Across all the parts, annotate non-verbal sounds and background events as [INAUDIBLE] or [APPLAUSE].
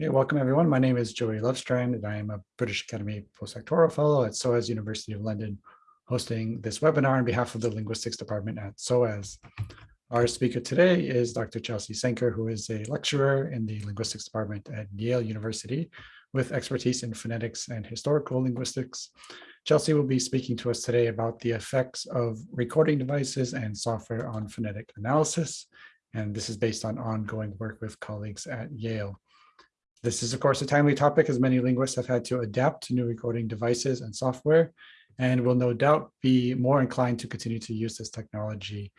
Okay, welcome everyone. My name is Joey Lovestrand and I am a British Academy postdoctoral fellow at SOAS University of London, hosting this webinar on behalf of the Linguistics Department at SOAS. Our speaker today is Dr. Chelsea Sanker, who is a lecturer in the Linguistics Department at Yale University with expertise in phonetics and historical linguistics. Chelsea will be speaking to us today about the effects of recording devices and software on phonetic analysis. And this is based on ongoing work with colleagues at Yale. This is, of course, a timely topic as many linguists have had to adapt to new recording devices and software, and will no doubt be more inclined to continue to use this technology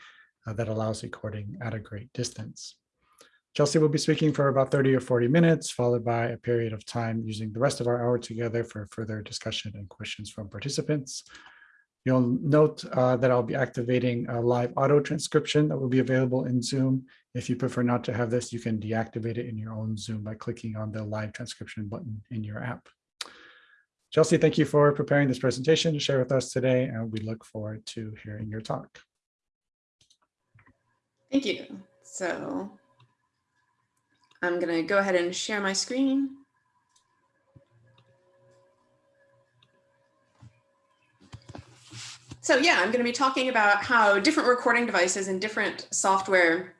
uh, that allows recording at a great distance. Chelsea will be speaking for about 30 or 40 minutes, followed by a period of time using the rest of our hour together for further discussion and questions from participants. You'll note uh, that I'll be activating a live auto transcription that will be available in Zoom. If you prefer not to have this, you can deactivate it in your own Zoom by clicking on the live transcription button in your app. Chelsea, thank you for preparing this presentation to share with us today, and we look forward to hearing your talk. Thank you. So I'm going to go ahead and share my screen. So yeah, I'm going to be talking about how different recording devices and different software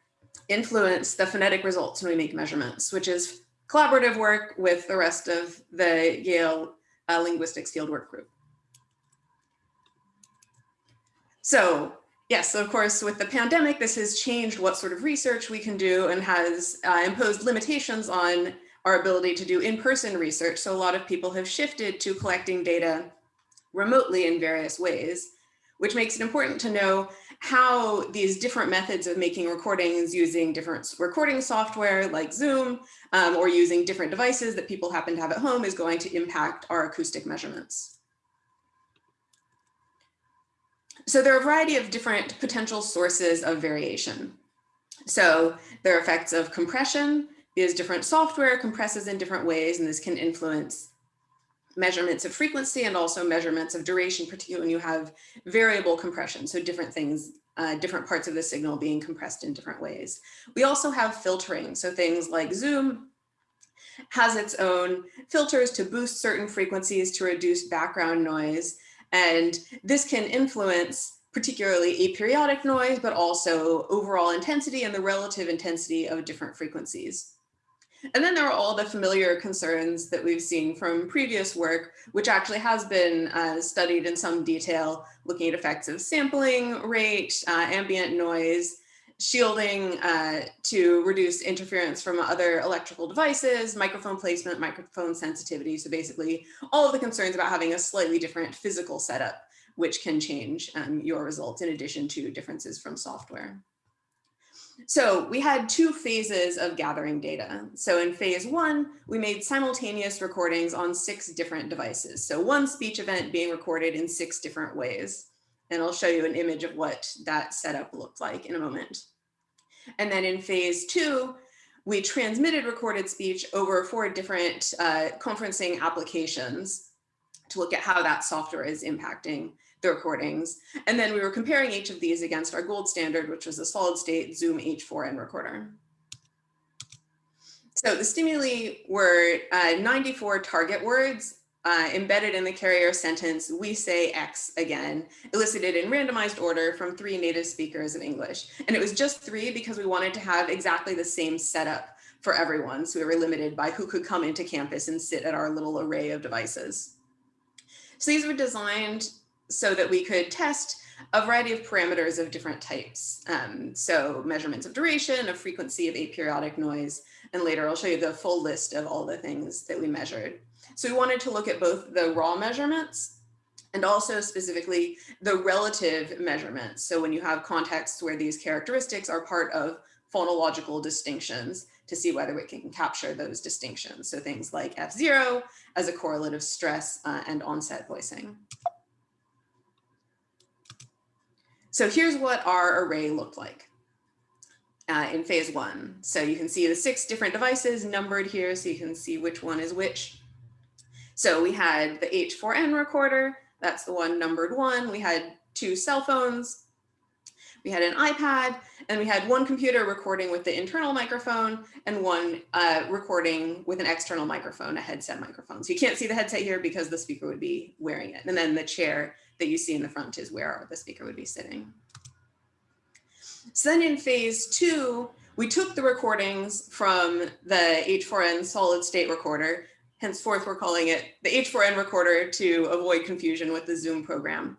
influence the phonetic results when we make measurements, which is collaborative work with the rest of the Yale uh, Linguistics Fieldwork Group. So yes, of course, with the pandemic, this has changed what sort of research we can do and has uh, imposed limitations on our ability to do in-person research. So a lot of people have shifted to collecting data remotely in various ways which makes it important to know how these different methods of making recordings using different recording software like Zoom um, or using different devices that people happen to have at home is going to impact our acoustic measurements. So there are a variety of different potential sources of variation. So there are effects of compression because different software compresses in different ways and this can influence measurements of frequency and also measurements of duration, particularly when you have variable compression. So different things, uh, different parts of the signal being compressed in different ways. We also have filtering. So things like Zoom has its own filters to boost certain frequencies to reduce background noise. And this can influence particularly aperiodic noise, but also overall intensity and the relative intensity of different frequencies. And then there are all the familiar concerns that we've seen from previous work, which actually has been uh, studied in some detail, looking at effects of sampling rate, uh, ambient noise, shielding uh, to reduce interference from other electrical devices, microphone placement, microphone sensitivity. So basically all of the concerns about having a slightly different physical setup, which can change um, your results in addition to differences from software. So we had two phases of gathering data. So in phase one, we made simultaneous recordings on six different devices. So one speech event being recorded in six different ways. And I'll show you an image of what that setup looked like in a moment. And then in phase two, we transmitted recorded speech over four different uh, conferencing applications to look at how that software is impacting the recordings. And then we were comparing each of these against our gold standard, which was a solid state Zoom H4n recorder. So the stimuli were uh, 94 target words uh, embedded in the carrier sentence, we say X again, elicited in randomized order from three native speakers of English. And it was just three because we wanted to have exactly the same setup for everyone. So we were limited by who could come into campus and sit at our little array of devices. So these were designed so that we could test a variety of parameters of different types. Um, so measurements of duration, of frequency of aperiodic noise, and later I'll show you the full list of all the things that we measured. So we wanted to look at both the raw measurements and also specifically the relative measurements. So when you have contexts where these characteristics are part of phonological distinctions to see whether we can capture those distinctions. So things like F0 as a correlative stress uh, and onset voicing. So here's what our array looked like uh, in phase one. So you can see the six different devices numbered here so you can see which one is which. So we had the H4n recorder, that's the one numbered one. We had two cell phones. we had an iPad, and we had one computer recording with the internal microphone and one uh, recording with an external microphone, a headset microphone. So you can't see the headset here because the speaker would be wearing it. And then the chair that you see in the front is where the speaker would be sitting. So then in phase two, we took the recordings from the H4n solid state recorder. Henceforth, we're calling it the H4n recorder to avoid confusion with the Zoom program.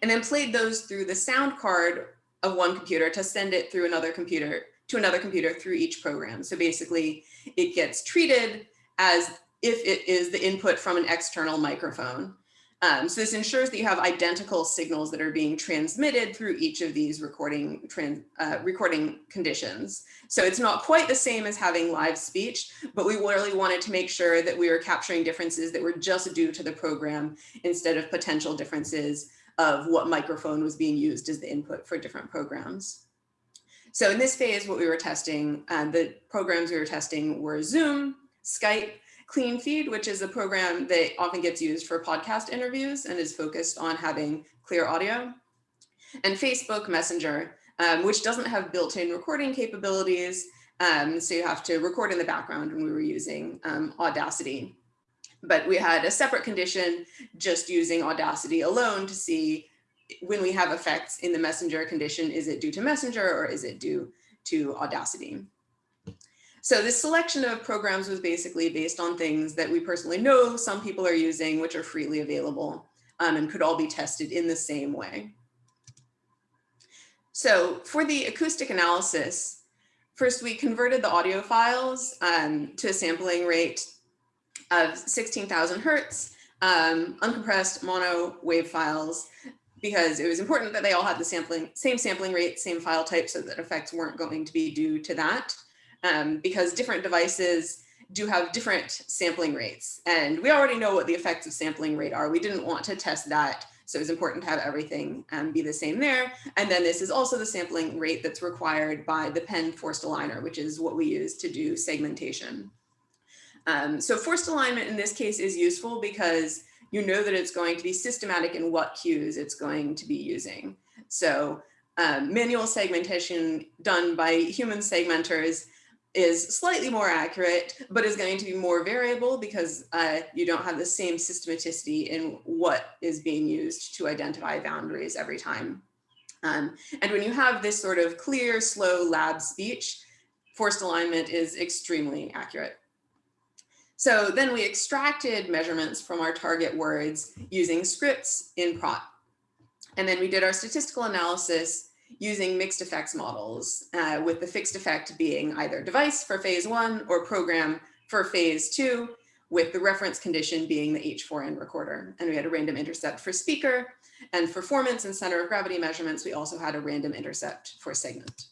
And then played those through the sound card of one computer to send it through another computer to another computer through each program. So basically it gets treated as if it is the input from an external microphone. Um, so this ensures that you have identical signals that are being transmitted through each of these recording trans, uh, recording conditions. So it's not quite the same as having live speech, but we really wanted to make sure that we were capturing differences that were just due to the program instead of potential differences of what microphone was being used as the input for different programs. So in this phase, what we were testing, uh, the programs we were testing were Zoom, Skype, CleanFeed, which is a program that often gets used for podcast interviews and is focused on having clear audio, and Facebook Messenger, um, which doesn't have built-in recording capabilities. Um, so you have to record in the background when we were using um, Audacity but we had a separate condition just using Audacity alone to see when we have effects in the messenger condition, is it due to messenger or is it due to Audacity? So this selection of programs was basically based on things that we personally know some people are using, which are freely available um, and could all be tested in the same way. So for the acoustic analysis, first we converted the audio files um, to a sampling rate of 16,000 hertz, um, uncompressed mono wave files, because it was important that they all had the sampling, same sampling rate, same file type, so that effects weren't going to be due to that, um, because different devices do have different sampling rates. And we already know what the effects of sampling rate are. We didn't want to test that. So it's important to have everything um, be the same there. And then this is also the sampling rate that's required by the Penn forced aligner, which is what we use to do segmentation. Um, so forced alignment in this case is useful because you know that it's going to be systematic in what cues it's going to be using. So um, manual segmentation done by human segmenters is slightly more accurate, but is going to be more variable because uh, you don't have the same systematicity in what is being used to identify boundaries every time. Um, and when you have this sort of clear, slow lab speech, forced alignment is extremely accurate. So then we extracted measurements from our target words using scripts in Praat. And then we did our statistical analysis using mixed effects models, uh, with the fixed effect being either device for phase one or program for phase two, with the reference condition being the H4n recorder. And we had a random intercept for speaker and for formants and center of gravity measurements. We also had a random intercept for segment.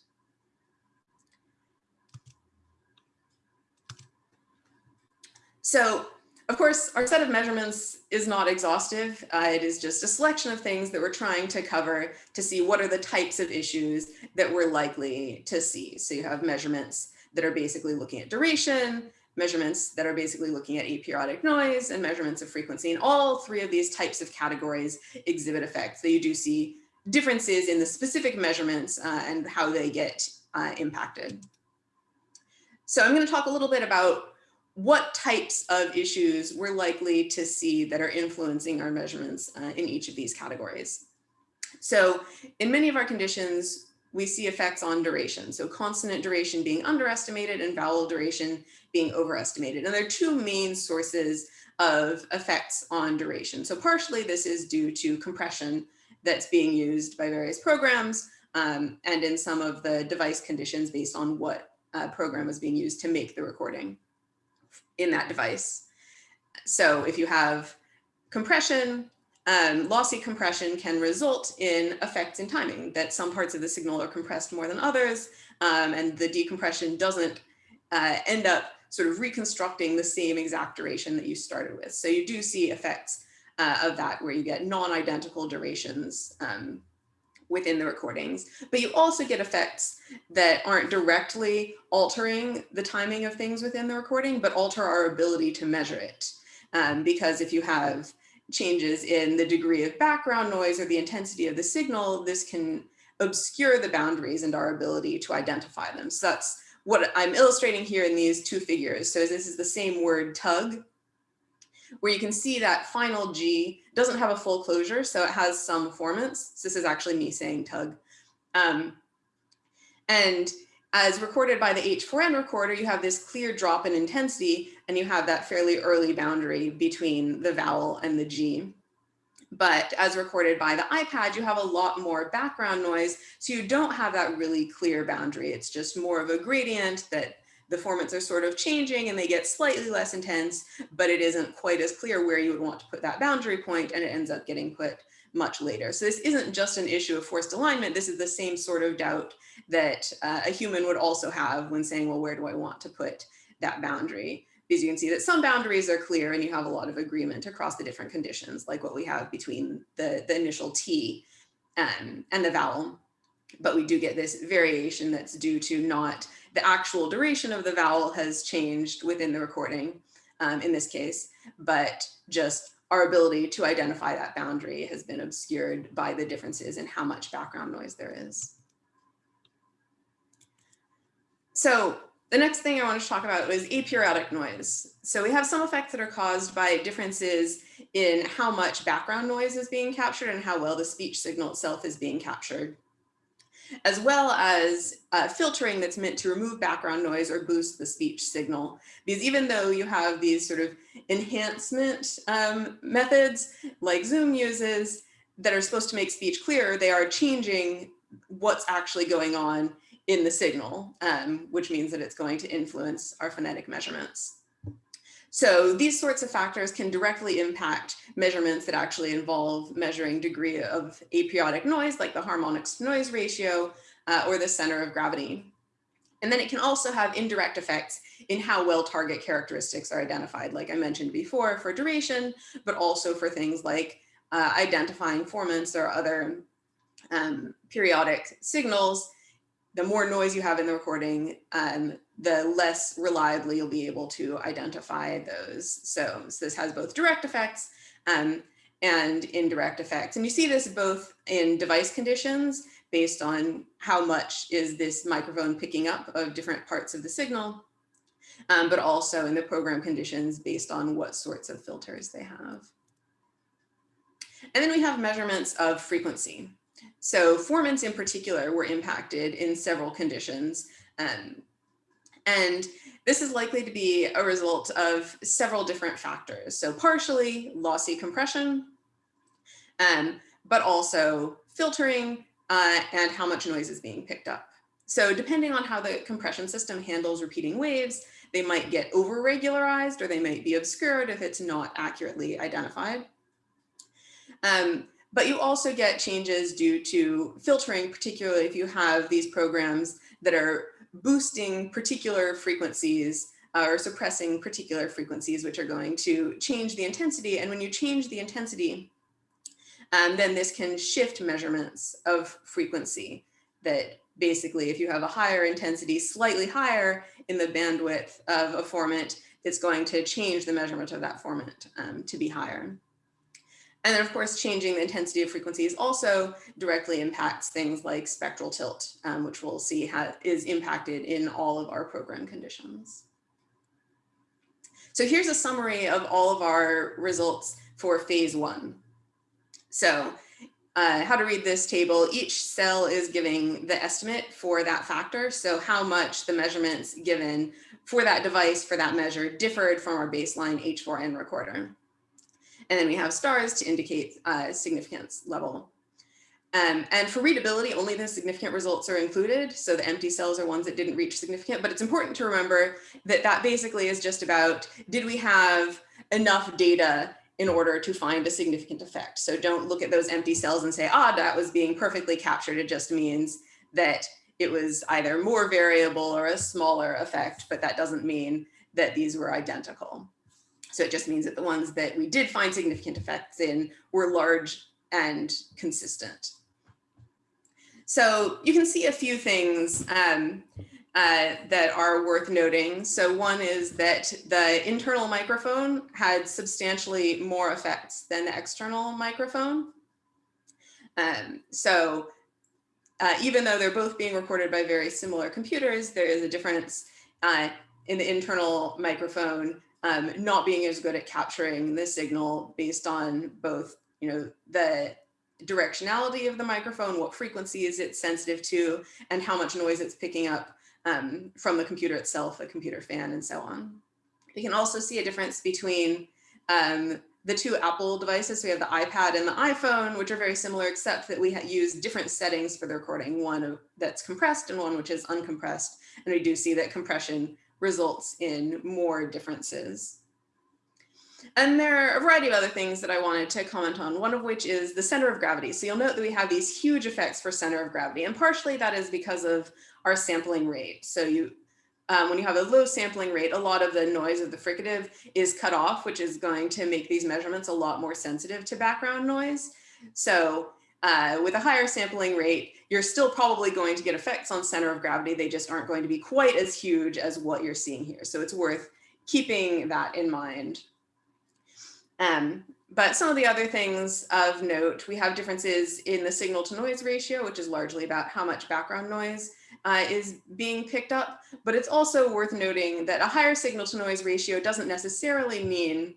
So of course, our set of measurements is not exhaustive. Uh, it is just a selection of things that we're trying to cover to see what are the types of issues that we're likely to see. So you have measurements that are basically looking at duration, measurements that are basically looking at aperiodic noise and measurements of frequency. And all three of these types of categories exhibit effects So you do see differences in the specific measurements uh, and how they get uh, impacted. So I'm going to talk a little bit about what types of issues we're likely to see that are influencing our measurements uh, in each of these categories. So in many of our conditions, we see effects on duration. So consonant duration being underestimated and vowel duration being overestimated. And there are two main sources of effects on duration. So partially this is due to compression that's being used by various programs um, and in some of the device conditions based on what uh, program is being used to make the recording in that device. So if you have compression, um, lossy compression can result in effects in timing that some parts of the signal are compressed more than others um, and the decompression doesn't uh, end up sort of reconstructing the same exact duration that you started with. So you do see effects uh, of that where you get non-identical durations um, within the recordings, but you also get effects that aren't directly altering the timing of things within the recording, but alter our ability to measure it. Um, because if you have changes in the degree of background noise or the intensity of the signal, this can obscure the boundaries and our ability to identify them. So that's what I'm illustrating here in these two figures. So this is the same word tug, where you can see that final G doesn't have a full closure, so it has some formants. So this is actually me saying tug. Um, and as recorded by the H4n recorder, you have this clear drop in intensity, and you have that fairly early boundary between the vowel and the G. But as recorded by the iPad, you have a lot more background noise, so you don't have that really clear boundary. It's just more of a gradient that the formants are sort of changing and they get slightly less intense, but it isn't quite as clear where you would want to put that boundary point and it ends up getting put much later. So this isn't just an issue of forced alignment. This is the same sort of doubt that uh, a human would also have when saying, well, where do I want to put that boundary? Because you can see that some boundaries are clear and you have a lot of agreement across the different conditions, like what we have between the, the initial T um, and the vowel. But we do get this variation that's due to not the actual duration of the vowel has changed within the recording um, in this case, but just our ability to identify that boundary has been obscured by the differences in how much background noise there is. So the next thing I want to talk about is aperiodic noise. So we have some effects that are caused by differences in how much background noise is being captured and how well the speech signal itself is being captured, as well as uh, filtering that's meant to remove background noise or boost the speech signal. Because even though you have these sort of enhancement um, methods like Zoom uses that are supposed to make speech clearer, they are changing what's actually going on in the signal, um, which means that it's going to influence our phonetic measurements. So these sorts of factors can directly impact measurements that actually involve measuring degree of aperiodic noise, like the harmonics noise ratio uh, or the center of gravity. And then it can also have indirect effects in how well target characteristics are identified, like I mentioned before for duration, but also for things like uh, identifying formants or other um, periodic signals the more noise you have in the recording, um, the less reliably you'll be able to identify those. So, so this has both direct effects um, and indirect effects. And you see this both in device conditions based on how much is this microphone picking up of different parts of the signal, um, but also in the program conditions based on what sorts of filters they have. And then we have measurements of frequency. So formants in particular were impacted in several conditions. Um, and this is likely to be a result of several different factors. So partially lossy compression, um, but also filtering uh, and how much noise is being picked up. So depending on how the compression system handles repeating waves, they might get over regularized or they might be obscured if it's not accurately identified. Um, but you also get changes due to filtering, particularly if you have these programs that are boosting particular frequencies uh, or suppressing particular frequencies, which are going to change the intensity. And when you change the intensity, um, then this can shift measurements of frequency that basically if you have a higher intensity, slightly higher in the bandwidth of a formant, it's going to change the measurement of that formant um, to be higher. And then of course, changing the intensity of frequencies also directly impacts things like spectral tilt, um, which we'll see is impacted in all of our program conditions. So here's a summary of all of our results for phase one. So uh, how to read this table, each cell is giving the estimate for that factor. So how much the measurements given for that device for that measure differed from our baseline H4n recorder. And then we have stars to indicate uh, significance level. Um, and for readability, only the significant results are included. So the empty cells are ones that didn't reach significant, but it's important to remember that that basically is just about, did we have enough data in order to find a significant effect? So don't look at those empty cells and say, ah, that was being perfectly captured. It just means that it was either more variable or a smaller effect, but that doesn't mean that these were identical. So it just means that the ones that we did find significant effects in were large and consistent. So you can see a few things um, uh, that are worth noting. So one is that the internal microphone had substantially more effects than the external microphone. Um, so uh, even though they're both being recorded by very similar computers, there is a difference uh, in the internal microphone um, not being as good at capturing the signal based on both, you know, the directionality of the microphone, what frequency is it sensitive to, and how much noise it's picking up um, from the computer itself, the computer fan, and so on. We can also see a difference between um, the two Apple devices. So we have the iPad and the iPhone, which are very similar, except that we use different settings for the recording, one that's compressed and one which is uncompressed. And we do see that compression results in more differences. And there are a variety of other things that I wanted to comment on, one of which is the center of gravity. So you'll note that we have these huge effects for center of gravity, and partially that is because of our sampling rate. So you, um, when you have a low sampling rate, a lot of the noise of the fricative is cut off, which is going to make these measurements a lot more sensitive to background noise. So uh, with a higher sampling rate, you're still probably going to get effects on center of gravity. They just aren't going to be quite as huge as what you're seeing here. So it's worth keeping that in mind. Um, but some of the other things of note, we have differences in the signal to noise ratio, which is largely about how much background noise uh, is being picked up. But it's also worth noting that a higher signal to noise ratio doesn't necessarily mean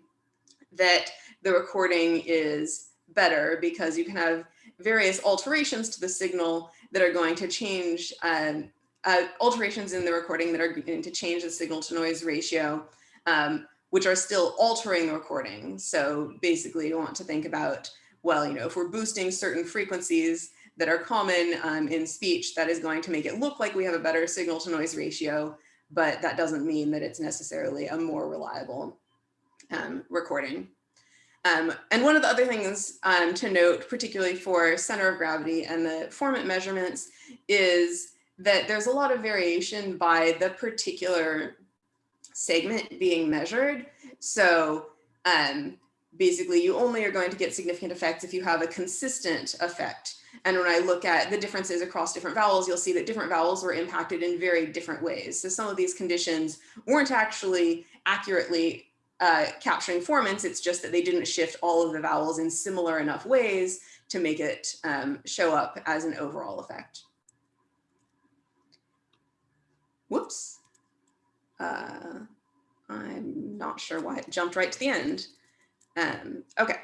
that the recording is better because you can have various alterations to the signal that are going to change um, uh, alterations in the recording that are going to change the signal to noise ratio, um, which are still altering the recording. So basically you want to think about, well, you know, if we're boosting certain frequencies that are common um, in speech, that is going to make it look like we have a better signal to noise ratio, but that doesn't mean that it's necessarily a more reliable um, recording. Um, and one of the other things um, to note, particularly for center of gravity and the formant measurements, is that there's a lot of variation by the particular segment being measured. So um, basically you only are going to get significant effects if you have a consistent effect. And when I look at the differences across different vowels, you'll see that different vowels were impacted in very different ways. So some of these conditions weren't actually accurately uh, capturing formants. It's just that they didn't shift all of the vowels in similar enough ways to make it um, show up as an overall effect. Whoops. Uh, I'm not sure why it jumped right to the end. Um, okay.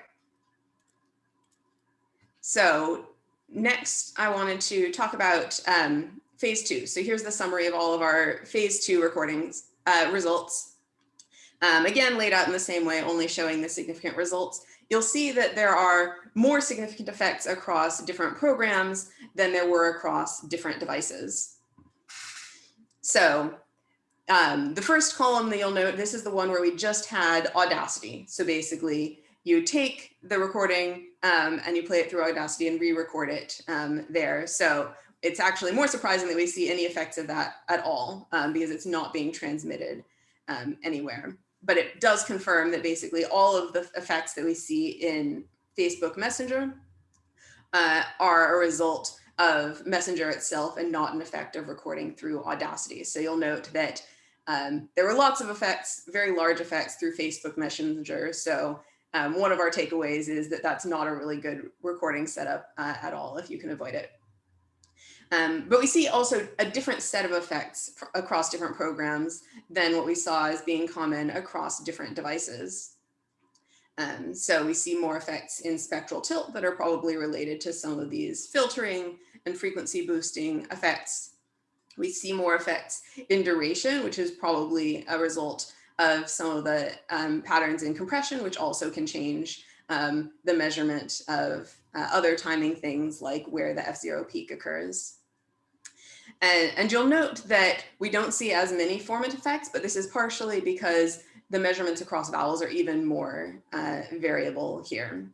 So next I wanted to talk about um, phase two. So here's the summary of all of our phase two recordings uh, results. Um, again, laid out in the same way, only showing the significant results. You'll see that there are more significant effects across different programs than there were across different devices. So um, the first column that you'll note, this is the one where we just had Audacity. So basically you take the recording um, and you play it through Audacity and re-record it um, there. So it's actually more surprising that we see any effects of that at all um, because it's not being transmitted um, anywhere but it does confirm that basically all of the effects that we see in Facebook Messenger uh, are a result of Messenger itself and not an effect of recording through Audacity. So you'll note that um, there were lots of effects, very large effects through Facebook Messenger. So um, one of our takeaways is that that's not a really good recording setup uh, at all if you can avoid it. Um, but we see also a different set of effects across different programs than what we saw as being common across different devices. Um, so we see more effects in spectral tilt that are probably related to some of these filtering and frequency boosting effects. We see more effects in duration, which is probably a result of some of the um, patterns in compression, which also can change um, the measurement of uh, other timing things like where the F0 peak occurs. And, and you'll note that we don't see as many formant effects, but this is partially because the measurements across vowels are even more uh, variable here.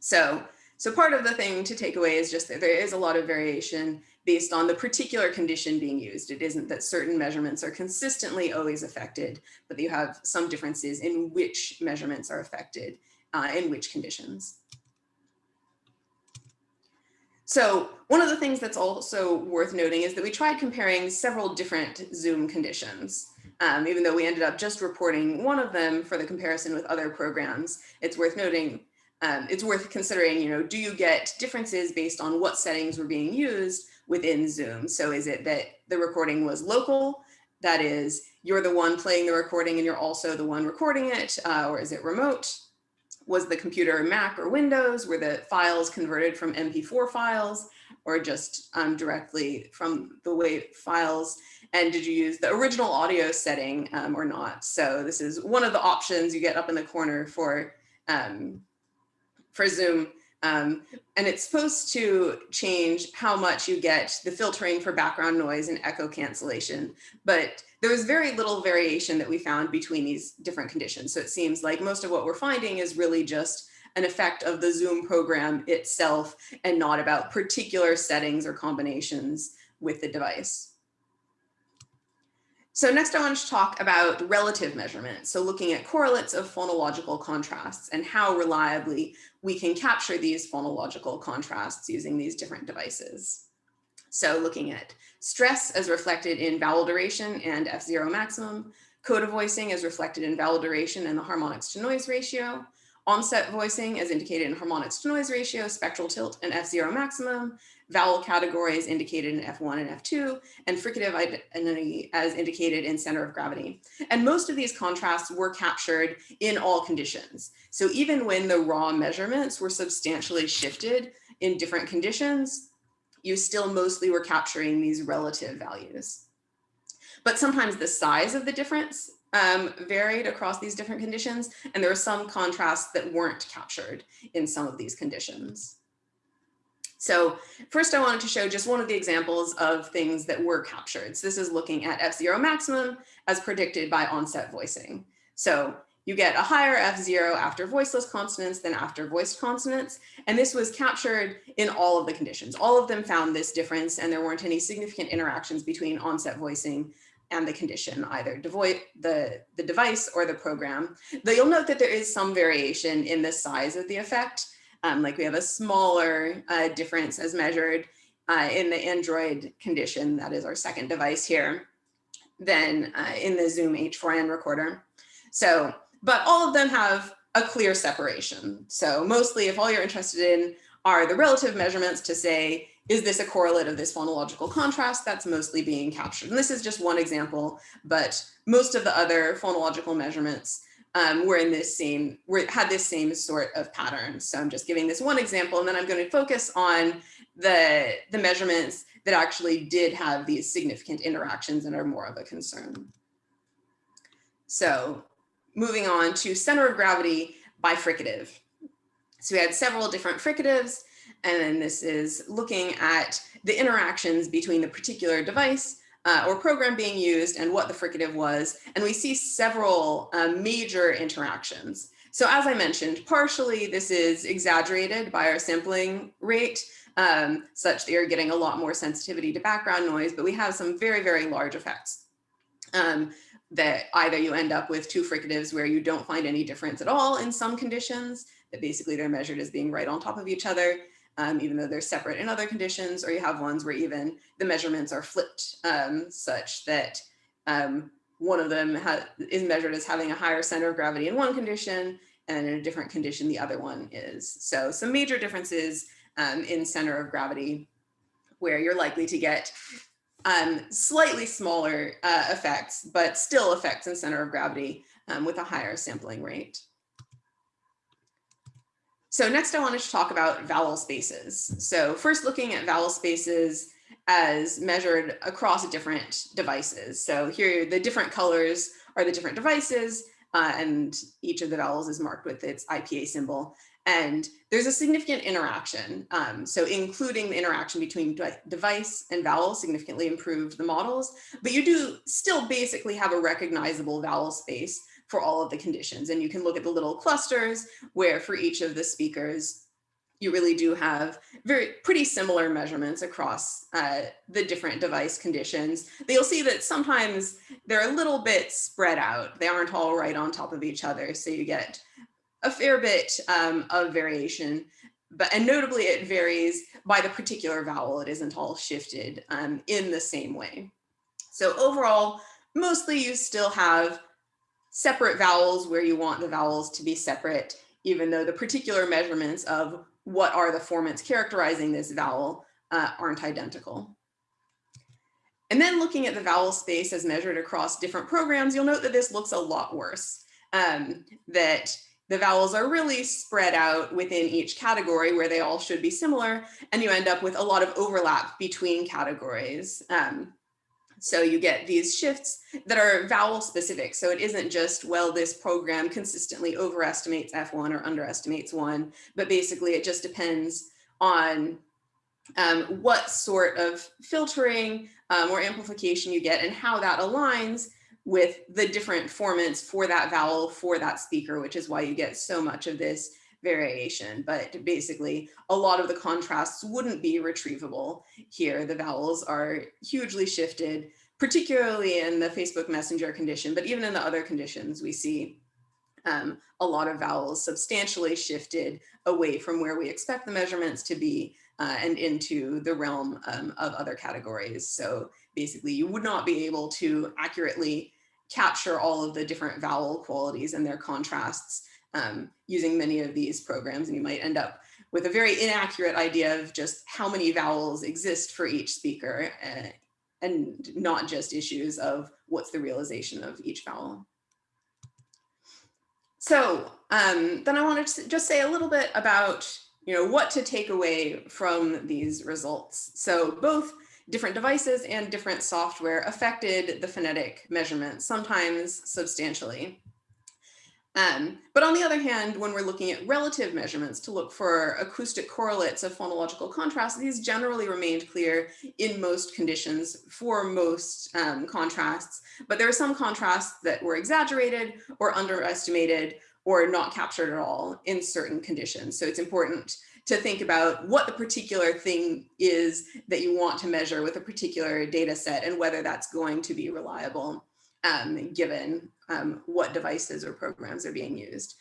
So, so part of the thing to take away is just that there is a lot of variation based on the particular condition being used. It isn't that certain measurements are consistently always affected, but you have some differences in which measurements are affected uh, in which conditions. So one of the things that's also worth noting is that we tried comparing several different Zoom conditions. Um, even though we ended up just reporting one of them for the comparison with other programs, it's worth noting, um, it's worth considering, you know, do you get differences based on what settings were being used within Zoom. So is it that the recording was local? That is, you're the one playing the recording and you're also the one recording it, uh, or is it remote? Was the computer Mac or Windows? Were the files converted from MP4 files or just um, directly from the WAV files? And did you use the original audio setting um, or not? So this is one of the options you get up in the corner for, um, for Zoom um, and it's supposed to change how much you get the filtering for background noise and echo cancellation. But there was very little variation that we found between these different conditions. So it seems like most of what we're finding is really just an effect of the Zoom program itself and not about particular settings or combinations with the device. So next I want to talk about relative measurement. So looking at correlates of phonological contrasts and how reliably we can capture these phonological contrasts using these different devices. So looking at stress as reflected in vowel duration and F0 maximum, coda voicing as reflected in vowel duration and the harmonics to noise ratio, onset voicing as indicated in harmonics to noise ratio, spectral tilt and F0 maximum, vowel categories indicated in F1 and F2, and fricative identity as indicated in center of gravity. And most of these contrasts were captured in all conditions. So even when the raw measurements were substantially shifted in different conditions, you still mostly were capturing these relative values. But sometimes the size of the difference um, varied across these different conditions, and there were some contrasts that weren't captured in some of these conditions. So first I wanted to show just one of the examples of things that were captured. So this is looking at F0 maximum as predicted by onset voicing. So you get a higher F0 after voiceless consonants than after voiced consonants. And this was captured in all of the conditions. All of them found this difference and there weren't any significant interactions between onset voicing and the condition, either the, the device or the program. Though you'll note that there is some variation in the size of the effect. Um, like we have a smaller uh, difference as measured uh, in the Android condition, that is our second device here, than uh, in the Zoom H4n recorder. So, but all of them have a clear separation. So mostly if all you're interested in are the relative measurements to say, is this a correlate of this phonological contrast that's mostly being captured? And this is just one example, but most of the other phonological measurements um, were in this same, were, had this same sort of pattern. So I'm just giving this one example, and then I'm going to focus on the, the measurements that actually did have these significant interactions and are more of a concern. So moving on to center of gravity bifricative. So we had several different fricatives. And then this is looking at the interactions between the particular device uh, or program being used and what the fricative was. And we see several uh, major interactions. So as I mentioned, partially this is exaggerated by our sampling rate, um, such that you're getting a lot more sensitivity to background noise, but we have some very, very large effects. Um, that either you end up with two fricatives where you don't find any difference at all in some conditions, that basically they're measured as being right on top of each other, um, even though they're separate in other conditions, or you have ones where even the measurements are flipped um, such that um, one of them is measured as having a higher center of gravity in one condition, and in a different condition, the other one is. So some major differences um, in center of gravity where you're likely to get um, slightly smaller uh, effects, but still effects in center of gravity um, with a higher sampling rate. So next I wanted to talk about vowel spaces. So first looking at vowel spaces as measured across different devices. So here the different colors are the different devices uh, and each of the vowels is marked with its IPA symbol. And there's a significant interaction. Um, so including the interaction between device and vowel significantly improved the models, but you do still basically have a recognizable vowel space for all of the conditions. And you can look at the little clusters where for each of the speakers, you really do have very pretty similar measurements across uh, the different device conditions. But you'll see that sometimes they're a little bit spread out. They aren't all right on top of each other. So you get a fair bit um, of variation. But and notably it varies by the particular vowel. It isn't all shifted um, in the same way. So overall, mostly you still have separate vowels where you want the vowels to be separate, even though the particular measurements of what are the formants characterizing this vowel uh, aren't identical. And then looking at the vowel space as measured across different programs, you'll note that this looks a lot worse. Um, that the vowels are really spread out within each category where they all should be similar, and you end up with a lot of overlap between categories. Um, so you get these shifts that are vowel specific. So it isn't just, well, this program consistently overestimates F1 or underestimates one, but basically it just depends on um, what sort of filtering um, or amplification you get and how that aligns with the different formants for that vowel for that speaker, which is why you get so much of this variation. But basically, a lot of the contrasts wouldn't be retrievable here. The vowels are hugely shifted, particularly in the Facebook Messenger condition, but even in the other conditions, we see um, a lot of vowels substantially shifted away from where we expect the measurements to be uh, and into the realm um, of other categories. So basically you would not be able to accurately capture all of the different vowel qualities and their contrasts um, using many of these programs. And you might end up with a very inaccurate idea of just how many vowels exist for each speaker uh, and not just issues of what's the realization of each vowel. So um, then I wanted to just say a little bit about you know, what to take away from these results. So both different devices and different software affected the phonetic measurements, sometimes substantially. Um, but on the other hand, when we're looking at relative measurements to look for acoustic correlates of phonological contrast, these generally remained clear in most conditions for most um, contrasts. But there are some contrasts that were exaggerated or underestimated or not captured at all in certain conditions. So it's important to think about what the particular thing is that you want to measure with a particular data set and whether that's going to be reliable um, given um, what devices or programs are being used.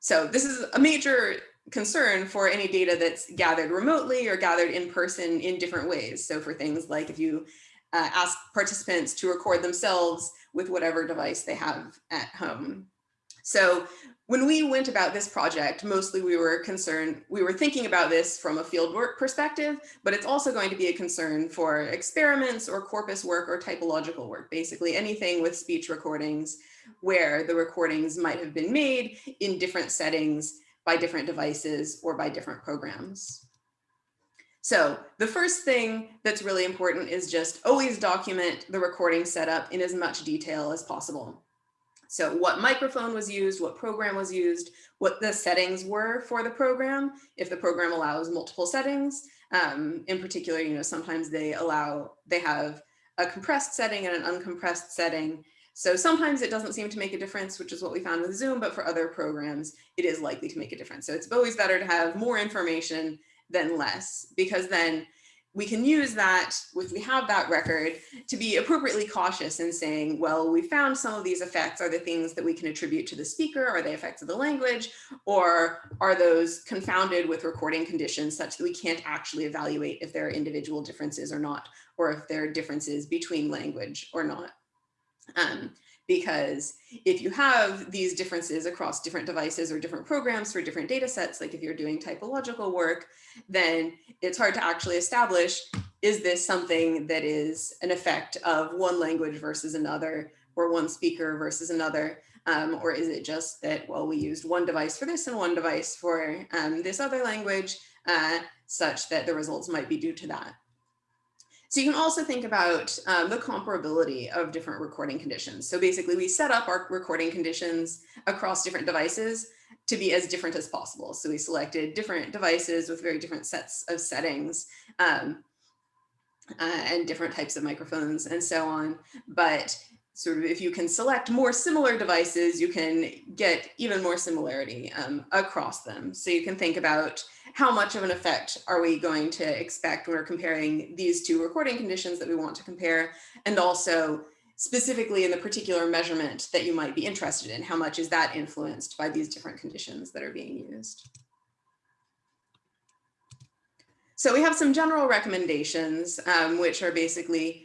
So this is a major concern for any data that's gathered remotely or gathered in person in different ways. So for things like if you uh, ask participants to record themselves with whatever device they have at home. So when we went about this project, mostly we were concerned, we were thinking about this from a fieldwork perspective, but it's also going to be a concern for experiments or corpus work or typological work, basically anything with speech recordings where the recordings might have been made in different settings by different devices or by different programs. So the first thing that's really important is just always document the recording setup in as much detail as possible. So what microphone was used, what program was used, what the settings were for the program, if the program allows multiple settings. Um, in particular, you know, sometimes they allow, they have a compressed setting and an uncompressed setting. So sometimes it doesn't seem to make a difference, which is what we found with Zoom, but for other programs, it is likely to make a difference. So it's always better to have more information than less, because then we can use that, if we have that record, to be appropriately cautious in saying, well, we found some of these effects are the things that we can attribute to the speaker, are they effects of the language, or are those confounded with recording conditions such that we can't actually evaluate if there are individual differences or not, or if there are differences between language or not. Um, because if you have these differences across different devices or different programs for different data sets, like if you're doing typological work, then it's hard to actually establish, is this something that is an effect of one language versus another, or one speaker versus another, um, or is it just that, well, we used one device for this and one device for um, this other language, uh, such that the results might be due to that. So you can also think about um, the comparability of different recording conditions. So basically we set up our recording conditions across different devices to be as different as possible. So we selected different devices with very different sets of settings um, uh, and different types of microphones and so on. But sort of if you can select more similar devices, you can get even more similarity um, across them. So you can think about how much of an effect are we going to expect when we're comparing these two recording conditions that we want to compare, and also specifically in the particular measurement that you might be interested in, how much is that influenced by these different conditions that are being used. So we have some general recommendations, um, which are basically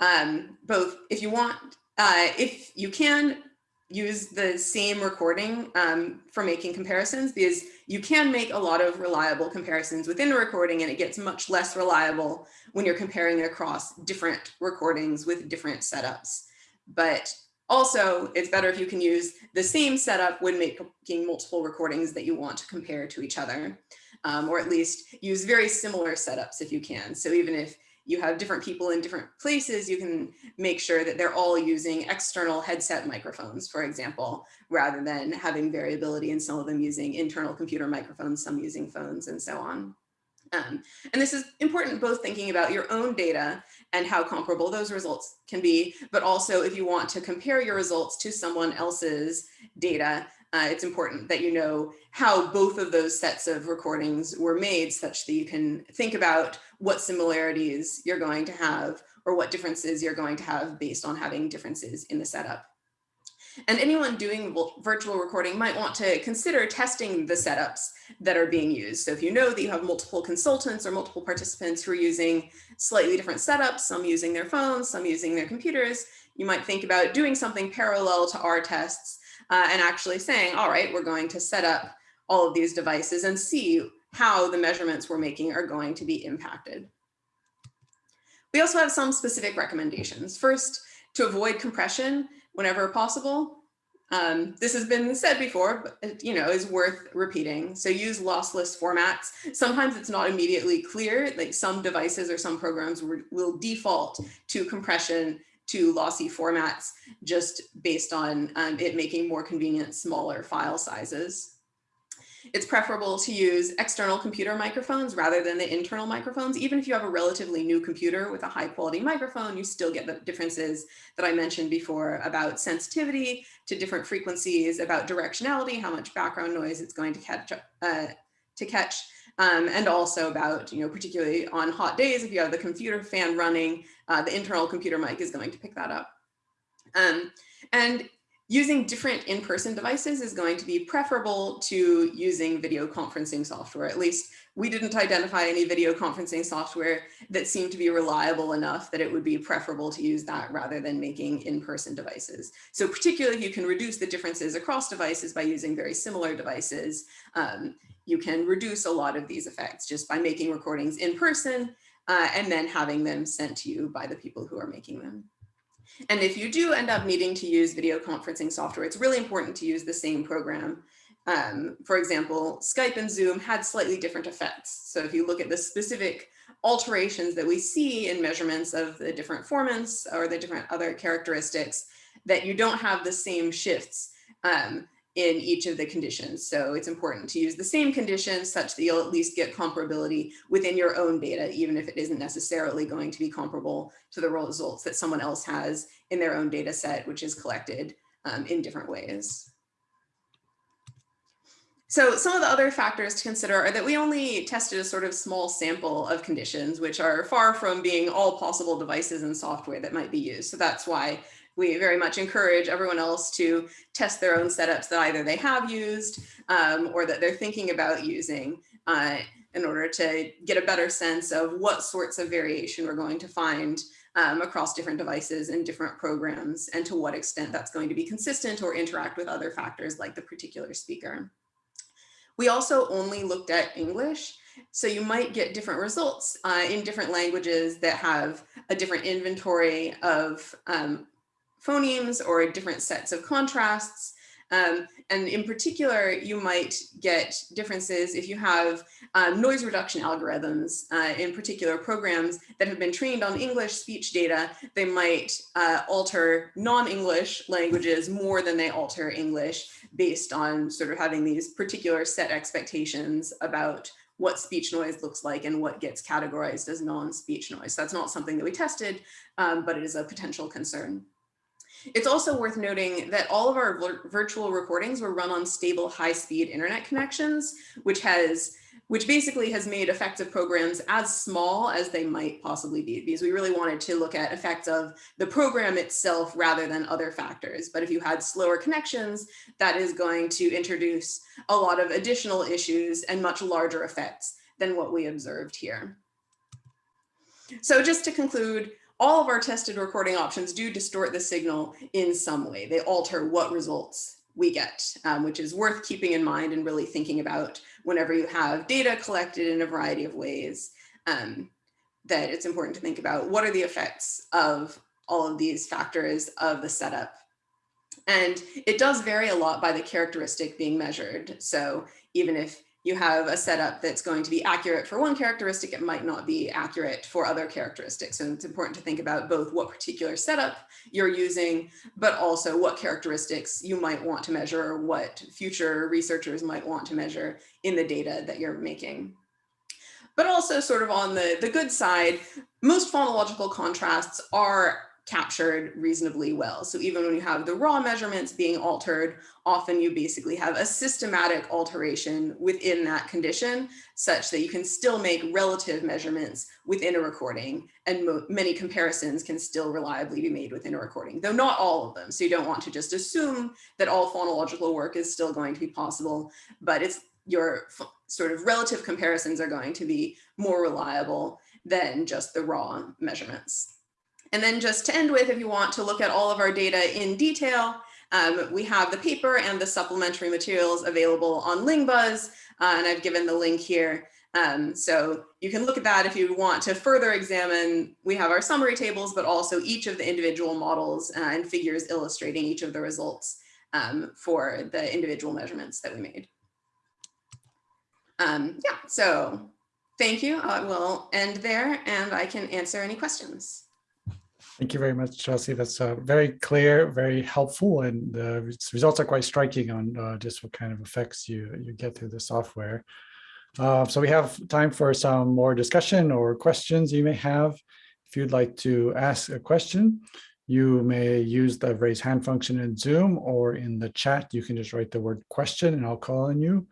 um, both if you want, uh, if you can use the same recording um, for making comparisons because you can make a lot of reliable comparisons within a recording and it gets much less reliable when you're comparing across different recordings with different setups. But also, it's better if you can use the same setup when making multiple recordings that you want to compare to each other, um, or at least use very similar setups if you can. So even if you have different people in different places, you can make sure that they're all using external headset microphones, for example, rather than having variability in some of them using internal computer microphones, some using phones and so on. Um, and this is important both thinking about your own data and how comparable those results can be, but also if you want to compare your results to someone else's data, uh, it's important that you know how both of those sets of recordings were made such that you can think about what similarities you're going to have or what differences you're going to have based on having differences in the setup. And anyone doing virtual recording might want to consider testing the setups that are being used. So if you know that you have multiple consultants or multiple participants who are using slightly different setups, some using their phones, some using their computers, you might think about doing something parallel to our tests uh, and actually saying, all right, we're going to set up all of these devices and see how the measurements we're making are going to be impacted. We also have some specific recommendations. First, to avoid compression whenever possible. Um, this has been said before, but you know, is worth repeating. So use lossless formats. Sometimes it's not immediately clear, like some devices or some programs will default to compression to lossy formats just based on um, it making more convenient smaller file sizes. It's preferable to use external computer microphones rather than the internal microphones. Even if you have a relatively new computer with a high quality microphone, you still get the differences that I mentioned before about sensitivity to different frequencies, about directionality, how much background noise it's going to catch, uh, to catch um, and also about, you know, particularly on hot days, if you have the computer fan running, uh, the internal computer mic is going to pick that up. Um, and using different in-person devices is going to be preferable to using video conferencing software. At least we didn't identify any video conferencing software that seemed to be reliable enough that it would be preferable to use that rather than making in-person devices. So particularly you can reduce the differences across devices by using very similar devices, um, you can reduce a lot of these effects just by making recordings in person uh, and then having them sent to you by the people who are making them. And if you do end up needing to use video conferencing software, it's really important to use the same program. Um, for example, Skype and Zoom had slightly different effects. So if you look at the specific alterations that we see in measurements of the different formants or the different other characteristics, that you don't have the same shifts um, in each of the conditions. So it's important to use the same conditions such that you'll at least get comparability within your own data, even if it isn't necessarily going to be comparable to the results that someone else has in their own data set, which is collected um, in different ways. So some of the other factors to consider are that we only tested a sort of small sample of conditions, which are far from being all possible devices and software that might be used. So that's why we very much encourage everyone else to test their own setups that either they have used um, or that they're thinking about using uh, in order to get a better sense of what sorts of variation we're going to find um, across different devices and different programs and to what extent that's going to be consistent or interact with other factors like the particular speaker. We also only looked at English, so you might get different results uh, in different languages that have a different inventory of um, phonemes or different sets of contrasts. Um, and in particular, you might get differences if you have um, noise reduction algorithms uh, in particular programs that have been trained on English speech data, they might uh, alter non-English languages more than they alter English based on sort of having these particular set expectations about what speech noise looks like and what gets categorized as non-speech noise. That's not something that we tested, um, but it is a potential concern. It's also worth noting that all of our virtual recordings were run on stable high-speed internet connections, which has which basically has made effective programs as small as they might possibly be because we really wanted to look at effects of the program itself rather than other factors. But if you had slower connections, that is going to introduce a lot of additional issues and much larger effects than what we observed here. So just to conclude, all of our tested recording options do distort the signal in some way. They alter what results we get, um, which is worth keeping in mind and really thinking about whenever you have data collected in a variety of ways, um, that it's important to think about what are the effects of all of these factors of the setup. And it does vary a lot by the characteristic being measured. So even if you have a setup that's going to be accurate for one characteristic, it might not be accurate for other characteristics. And it's important to think about both what particular setup you're using, but also what characteristics you might want to measure or what future researchers might want to measure in the data that you're making. But also sort of on the, the good side, most phonological contrasts are captured reasonably well. So even when you have the raw measurements being altered, often you basically have a systematic alteration within that condition such that you can still make relative measurements within a recording and many comparisons can still reliably be made within a recording, though not all of them. So you don't want to just assume that all phonological work is still going to be possible, but it's your sort of relative comparisons are going to be more reliable than just the raw measurements. And then just to end with, if you want to look at all of our data in detail, um, we have the paper and the supplementary materials available on Lingbuzz, uh, and I've given the link here. Um, so you can look at that if you want to further examine, we have our summary tables, but also each of the individual models uh, and figures illustrating each of the results um, for the individual measurements that we made. Um, yeah, so thank you. I will end there and I can answer any questions. Thank you very much, Chelsea. That's uh, very clear, very helpful, and the results are quite striking on uh, just what kind of effects you, you get through the software. Uh, so we have time for some more discussion or questions you may have. If you'd like to ask a question, you may use the raise hand function in Zoom or in the chat. You can just write the word question and I'll call on you.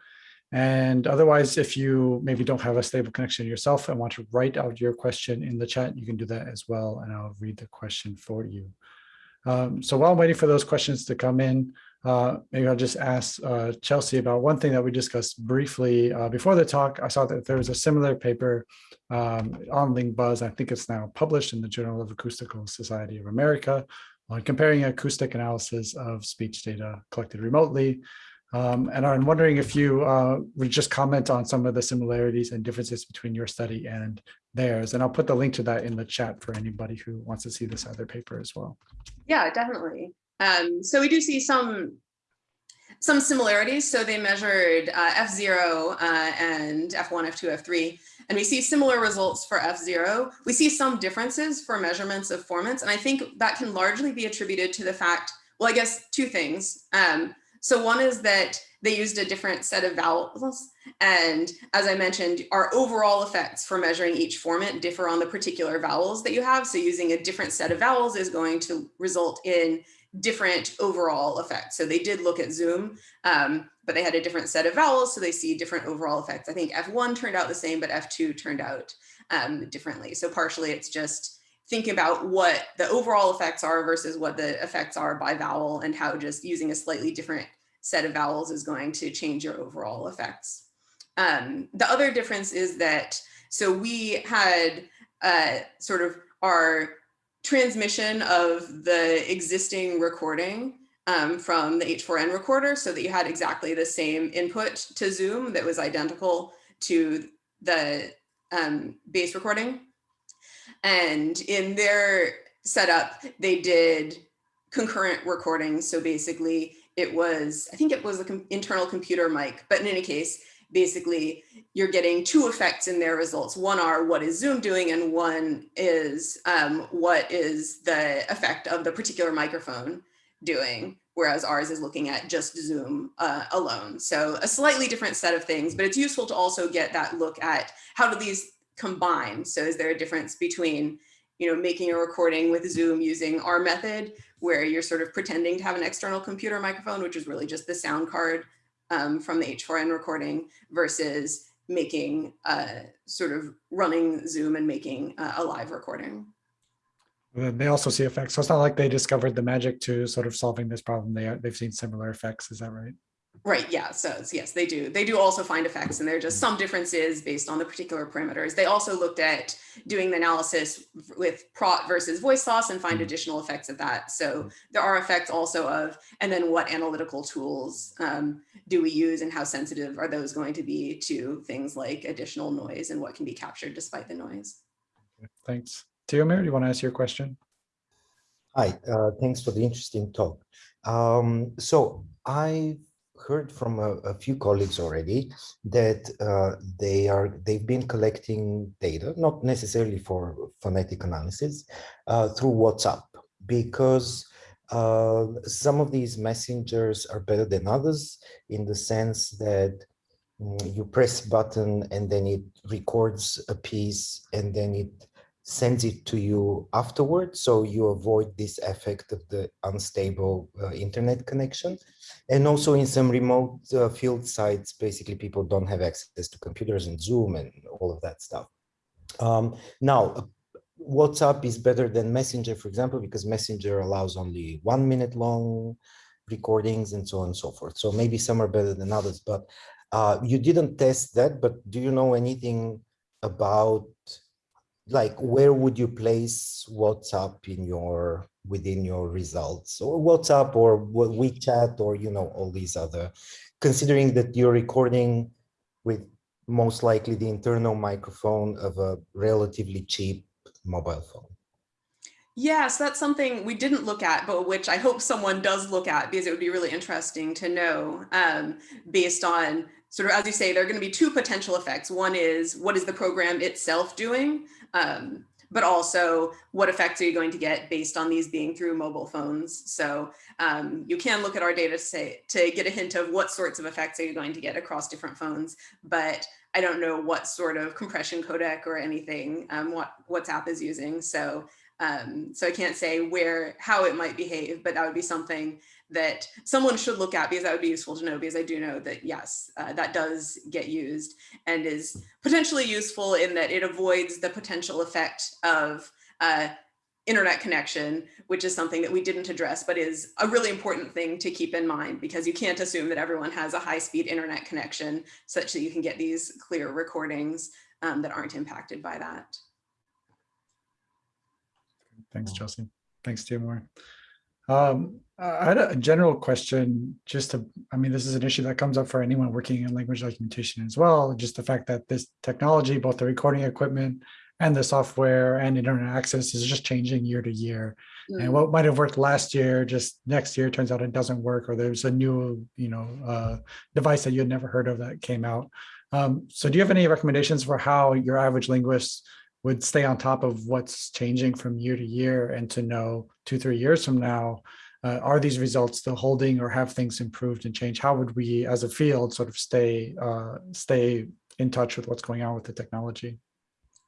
And otherwise, if you maybe don't have a stable connection yourself and want to write out your question in the chat, you can do that as well, and I'll read the question for you. Um, so while I'm waiting for those questions to come in, uh, maybe I'll just ask uh, Chelsea about one thing that we discussed briefly uh, before the talk. I saw that there was a similar paper um, on Lingbuzz. I think it's now published in the Journal of Acoustical Society of America on comparing acoustic analysis of speech data collected remotely um, and I'm wondering if you uh, would just comment on some of the similarities and differences between your study and theirs. And I'll put the link to that in the chat for anybody who wants to see this other paper as well. Yeah, definitely. Um, so we do see some some similarities. So they measured uh, F0 uh, and F1, F2, F3, and we see similar results for F0. We see some differences for measurements of formants, and I think that can largely be attributed to the fact, well, I guess two things. Um, so one is that they used a different set of vowels. And as I mentioned, our overall effects for measuring each formant differ on the particular vowels that you have. So using a different set of vowels is going to result in different overall effects. So they did look at Zoom, um, but they had a different set of vowels. So they see different overall effects. I think F1 turned out the same, but F2 turned out um, differently. So partially it's just thinking about what the overall effects are versus what the effects are by vowel and how just using a slightly different set of vowels is going to change your overall effects. Um, the other difference is that, so we had uh, sort of our transmission of the existing recording um, from the H4n recorder so that you had exactly the same input to Zoom that was identical to the um, base recording. And in their setup, they did concurrent recordings. So basically it was, I think it was an internal computer mic, but in any case, basically you're getting two effects in their results. One are what is Zoom doing and one is um, what is the effect of the particular microphone doing, whereas ours is looking at just Zoom uh, alone. So a slightly different set of things, but it's useful to also get that look at how do these combine? So is there a difference between you know, making a recording with Zoom using our method where you're sort of pretending to have an external computer microphone, which is really just the sound card um, from the H4n recording versus making uh, sort of running Zoom and making a live recording. They also see effects. So it's not like they discovered the magic to sort of solving this problem. They, they've seen similar effects. Is that right? Right, yeah, so yes, they do. They do also find effects and there are just some differences based on the particular parameters. They also looked at doing the analysis with Praat versus VoiceSauce and find Mhm. additional effects of that. So there are effects also of, and then what analytical tools um, do we use and how sensitive are those going to be to things like additional noise and what can be captured despite the noise? Thanks. Timur, do you want to ask your question? Hi, uh, thanks for the interesting talk. Um, so I heard from a, a few colleagues already that uh, they are they've been collecting data, not necessarily for phonetic analysis, uh, through WhatsApp because uh, some of these messengers are better than others in the sense that mm, you press button and then it records a piece and then it sends it to you afterwards. So you avoid this effect of the unstable uh, internet connection and also in some remote uh, field sites basically people don't have access to computers and zoom and all of that stuff. Um, now uh, whatsapp is better than messenger for example because messenger allows only one minute long recordings and so on and so forth. So maybe some are better than others but uh, you didn't test that but do you know anything about like where would you place WhatsApp in your within your results or WhatsApp or WeChat or you know all these other considering that you're recording with most likely the internal microphone of a relatively cheap mobile phone. Yes, that's something we didn't look at, but which I hope someone does look at because it would be really interesting to know um, based on sort of, as you say, there are going to be two potential effects. One is what is the program itself doing, um, but also what effects are you going to get based on these being through mobile phones. So um, you can look at our data to say to get a hint of what sorts of effects are you going to get across different phones, but I don't know what sort of compression codec or anything um, what WhatsApp is using. So um, so I can't say where, how it might behave, but that would be something that someone should look at because that would be useful to know because I do know that yes, uh, that does get used and is potentially useful in that it avoids the potential effect of uh, internet connection, which is something that we didn't address, but is a really important thing to keep in mind because you can't assume that everyone has a high speed internet connection such that you can get these clear recordings um, that aren't impacted by that. Thanks, Chelsea. Thanks, Timur. Um, I had a general question just to, I mean, this is an issue that comes up for anyone working in language documentation as well. Just the fact that this technology, both the recording equipment and the software and internet access is just changing year to year. And what might have worked last year, just next year, turns out it doesn't work, or there's a new, you know, uh, device that you had never heard of that came out. Um, so do you have any recommendations for how your average linguist would stay on top of what's changing from year to year and to know two, three years from now, uh, are these results still holding or have things improved and changed? How would we as a field sort of stay uh, stay in touch with what's going on with the technology?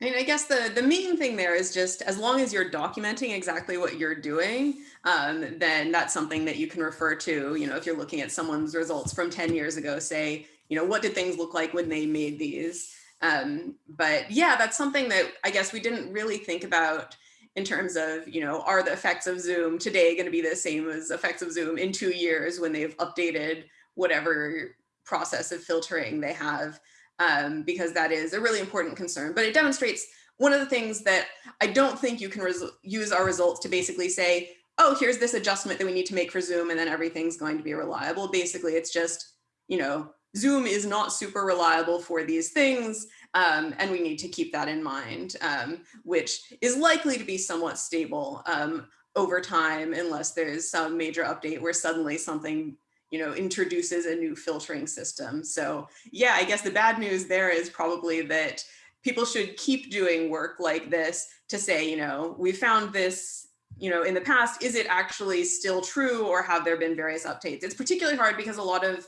I mean, I guess the, the main thing there is just as long as you're documenting exactly what you're doing, um, then that's something that you can refer to. You know, if you're looking at someone's results from 10 years ago, say, you know, what did things look like when they made these? Um, but yeah, that's something that I guess we didn't really think about in terms of, you know, are the effects of Zoom today going to be the same as effects of Zoom in two years when they've updated whatever process of filtering they have? Um, because that is a really important concern, but it demonstrates one of the things that I don't think you can use our results to basically say, oh, here's this adjustment that we need to make for Zoom and then everything's going to be reliable. Basically, it's just, you know, Zoom is not super reliable for these things, um, and we need to keep that in mind, um, which is likely to be somewhat stable um, over time unless there's some major update where suddenly something you know, introduces a new filtering system. So yeah, I guess the bad news there is probably that people should keep doing work like this to say, you know, we found this you know, in the past, is it actually still true or have there been various updates? It's particularly hard because a lot of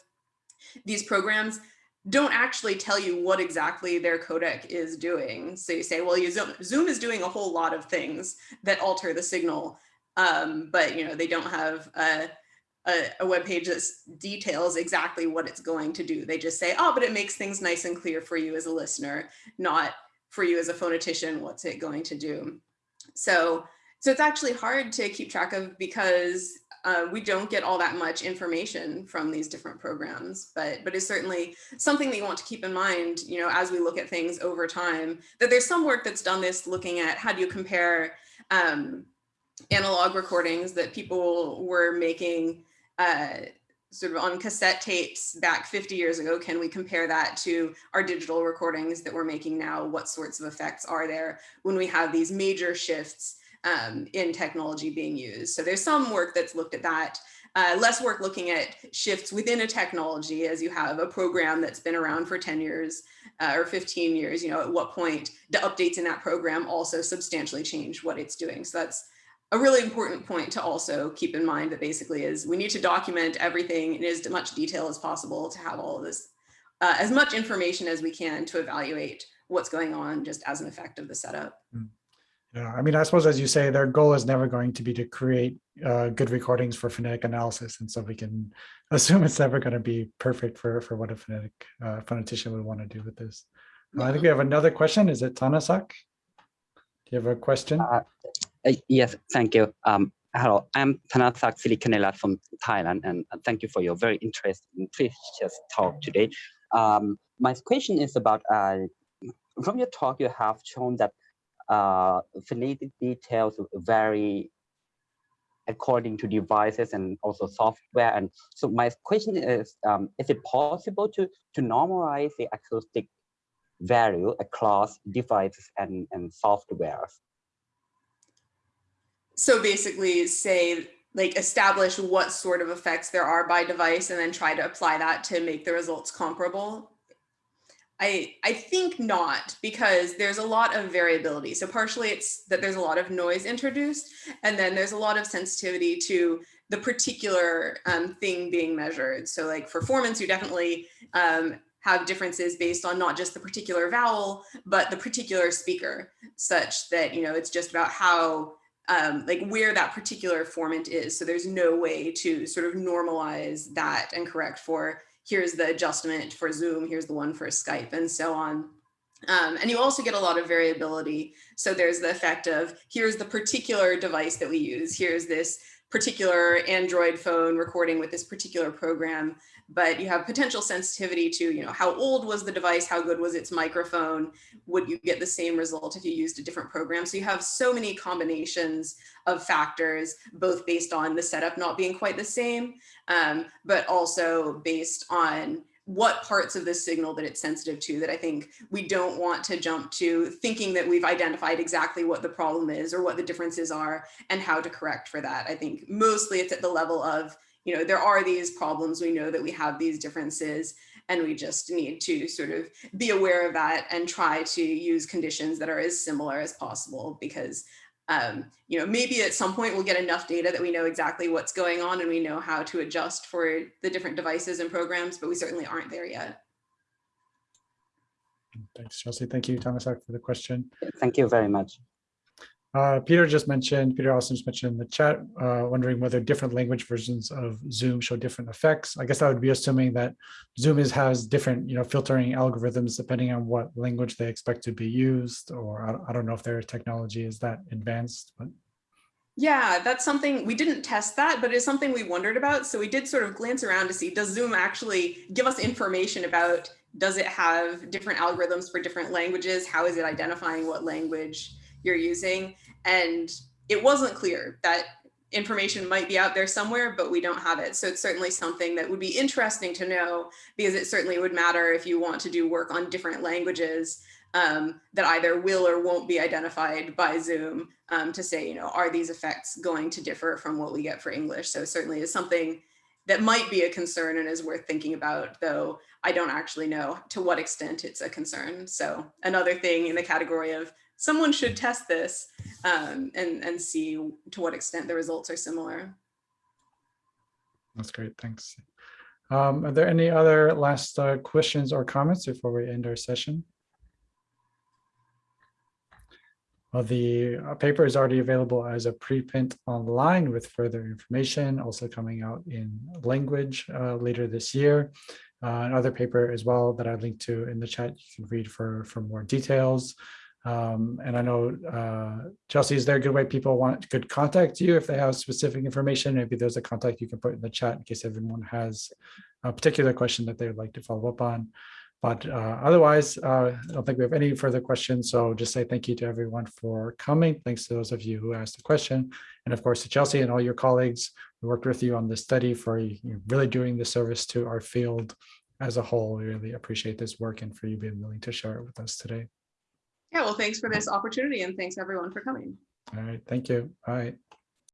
these programs don't actually tell you what exactly their codec is doing. So you say, well, you Zoom, Zoom is doing a whole lot of things that alter the signal, um, but you know they don't have a, a, a web page that details exactly what it's going to do. They just say, oh, but it makes things nice and clear for you as a listener, not for you as a phonetician, what's it going to do? So, so it's actually hard to keep track of because uh, we don't get all that much information from these different programs, but but it's certainly something that you want to keep in mind, you know, as we look at things over time, that there's some work that's done this looking at how do you compare um, analog recordings that people were making uh, sort of on cassette tapes back 50 years ago. Can we compare that to our digital recordings that we're making now? What sorts of effects are there when we have these major shifts um, in technology being used? So there's some work that's looked at that. Uh, less work looking at shifts within a technology as you have a program that's been around for 10 years uh, or 15 years, you know, at what point the updates in that program also substantially change what it's doing. So that's a really important point to also keep in mind that basically is we need to document everything in as much detail as possible to have all of this, uh, as much information as we can to evaluate what's going on just as an effect of the setup. Yeah, I mean, I suppose as you say, their goal is never going to be to create uh, good recordings for phonetic analysis. And so we can [LAUGHS] assume it's never going to be perfect for, for what a phonetic uh, phonetician would want to do with this. Uh, I think we have another question. Is it Tanasak? Do you have a question? Uh, uh, yes, thank you. Um, hello, I'm Tanasak Silikanela from Thailand, and thank you for your very interesting, precious talk today. Um, my question is about, uh, from your talk, you have shown that uh, details vary according to devices and also software. And so my question is, um, is it possible to, to normalize the acoustic value across devices and, and softwares? So basically say like establish what sort of effects there are by device and then try to apply that to make the results comparable. I, I think not because there's a lot of variability. So partially it's that there's a lot of noise introduced and then there's a lot of sensitivity to the particular um, thing being measured. So like performance, you definitely um, have differences based on not just the particular vowel, but the particular speaker such that, you know, it's just about how um, like where that particular formant is. So there's no way to sort of normalize that and correct for here's the adjustment for Zoom, here's the one for Skype and so on. Um, and you also get a lot of variability. So there's the effect of here's the particular device that we use. Here's this particular Android phone recording with this particular program, but you have potential sensitivity to, you know, how old was the device? How good was its microphone? Would you get the same result if you used a different program? So you have so many combinations of factors, both based on the setup not being quite the same, um, but also based on what parts of the signal that it's sensitive to that I think we don't want to jump to thinking that we've identified exactly what the problem is or what the differences are and how to correct for that. I think mostly it's at the level of, you know, there are these problems. We know that we have these differences and we just need to sort of be aware of that and try to use conditions that are as similar as possible because um, you know, maybe at some point we'll get enough data that we know exactly what's going on and we know how to adjust for the different devices and programs, but we certainly aren't there yet. Thanks, Chelsea. Thank you, Tanasak, for the question. Thank you very much. Uh, Peter just mentioned, Peter also just mentioned in the chat, uh, wondering whether different language versions of Zoom show different effects. I guess that would be assuming that Zoom is has different, you know, filtering algorithms depending on what language they expect to be used, or I, I don't know if their technology is that advanced, but. Yeah, that's something we didn't test that, but it's something we wondered about. So we did sort of glance around to see, does Zoom actually give us information about, does it have different algorithms for different languages? How is it identifying what language you're using? And it wasn't clear that information might be out there somewhere, but we don't have it. So it's certainly something that would be interesting to know because it certainly would matter if you want to do work on different languages um, that either will or won't be identified by Zoom um, to say, you know, are these effects going to differ from what we get for English? So certainly is something that might be a concern and is worth thinking about, though I don't actually know to what extent it's a concern. So another thing in the category of someone should test this um, and, and see to what extent the results are similar. That's great, thanks. Um, are there any other last uh, questions or comments before we end our session? Well, the uh, paper is already available as a preprint online with further information, also coming out in language uh, later this year. Uh, another paper as well that I linked to in the chat, you can read for, for more details. Um, and I know uh, Chelsea, is there a good way people want could contact you if they have specific information? Maybe there's a contact you can put in the chat in case everyone has a particular question that they would like to follow up on. But uh, otherwise, uh, I don't think we have any further questions. So just say thank you to everyone for coming. Thanks to those of you who asked the question. And of course, to Chelsea and all your colleagues who worked with you on this study for really doing the service to our field as a whole. We really appreciate this work and for you being willing to share it with us today. Yeah, well, thanks for this opportunity and thanks everyone for coming. All right, thank you. All right.